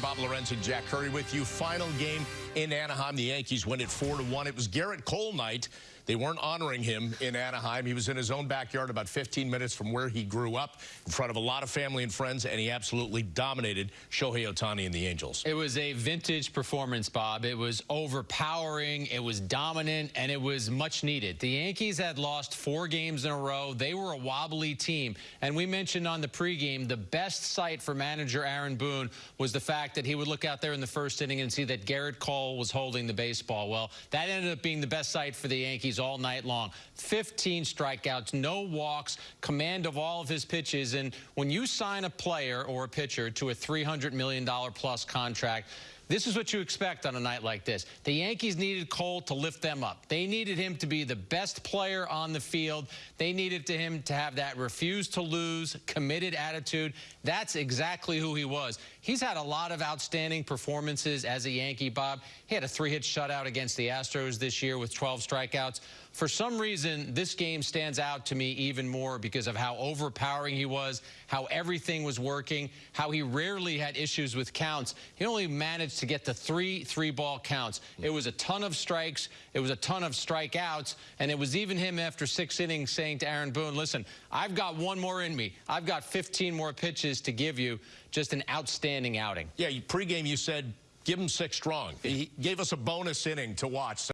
Bob Lorenz and Jack Curry with you. Final game in Anaheim. The Yankees win it 4 to 1. It was Gerrit Cole night. They weren't honoring him in Anaheim. He was in his own backyard about 15 minutes from where he grew up in front of a lot of family and friends, and he absolutely dominated Shohei Ohtani and the Angels. It was a vintage performance, Bob. It was overpowering, it was dominant, and it was much needed. The Yankees had lost four games in a row. They were a wobbly team. And we mentioned on the pregame, the best sight for manager Aaron Boone was the fact that he would look out there in the first inning and see that Gerrit Cole was holding the baseball. Well, that ended up being the best sight for the Yankees all night long. 15 strikeouts, no walks, command of all of his pitches. And when you sign a player or a pitcher to a $300 million plus contract, this is what you expect on a night like this. The Yankees needed Cole to lift them up. They needed him to be the best player on the field. They needed to him to have that refuse to lose, committed attitude. That's exactly who he was. He's had a lot of outstanding performances as a Yankee, Bob. He had a three-hit shutout against the Astros this year with 12 strikeouts. For some reason, this game stands out to me even more because of how overpowering he was, how everything was working, how he rarely had issues with counts. He only managed to get to three three-ball counts. It was a ton of strikes. It was a ton of strikeouts. And it was even him after six innings saying to Aaron Boone, listen, I've got one more in me. I've got 15 more pitches to give you. Just an outstanding outing. Yeah, pregame you said give him six strong. He gave us a bonus inning to watch.